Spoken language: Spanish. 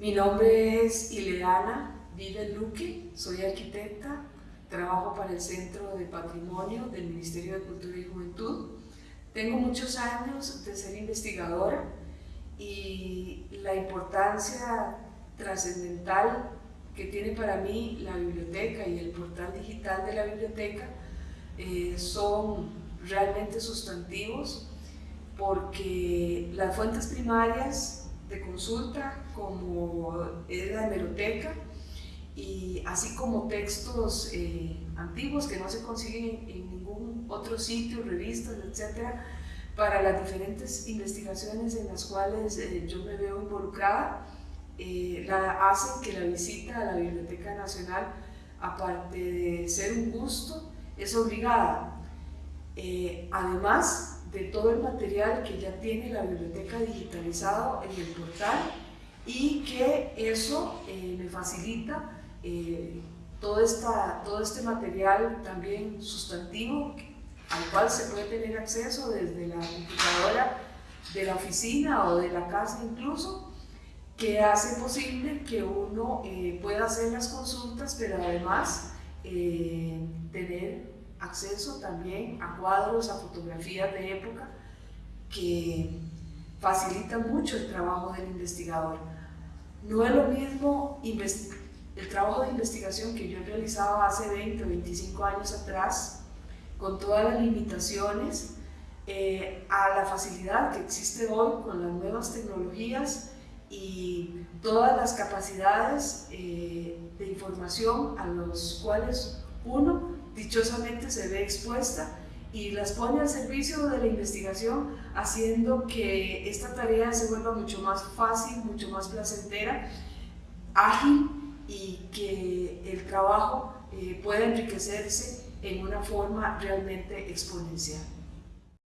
Mi nombre es Ileana Vive Luque, soy arquitecta, trabajo para el Centro de Patrimonio del Ministerio de Cultura y Juventud. Tengo muchos años de ser investigadora y la importancia trascendental que tiene para mí la biblioteca y el portal digital de la biblioteca eh, son realmente sustantivos porque las fuentes primarias de consulta como es la hemeroteca y así como textos eh, antiguos que no se consiguen en ningún otro sitio, revistas, etcétera, para las diferentes investigaciones en las cuales eh, yo me veo involucrada, eh, la, hacen que la visita a la Biblioteca Nacional, aparte de ser un gusto, es obligada. además de todo el material que ya tiene la biblioteca digitalizado en el portal y que eso me facilita eh, todo, esta, todo este material también sustantivo al cual se puede tener acceso desde la computadora de la oficina o de la casa incluso, que hace posible que uno eh, pueda hacer las consultas, pero además eh, tener acceso también a cuadros, a fotografías de época que facilitan mucho el trabajo del investigador. No es lo mismo el trabajo de investigación que yo realizaba hace 20 o 25 años atrás, con todas las limitaciones, eh, a la facilidad que existe hoy con las nuevas tecnologías y todas las capacidades eh, de información a los cuales uno dichosamente se ve expuesta y las pone al servicio de la investigación, haciendo que esta tarea se vuelva mucho más fácil, mucho más placentera, ágil y que el trabajo eh, pueda enriquecerse en una forma realmente exponencial.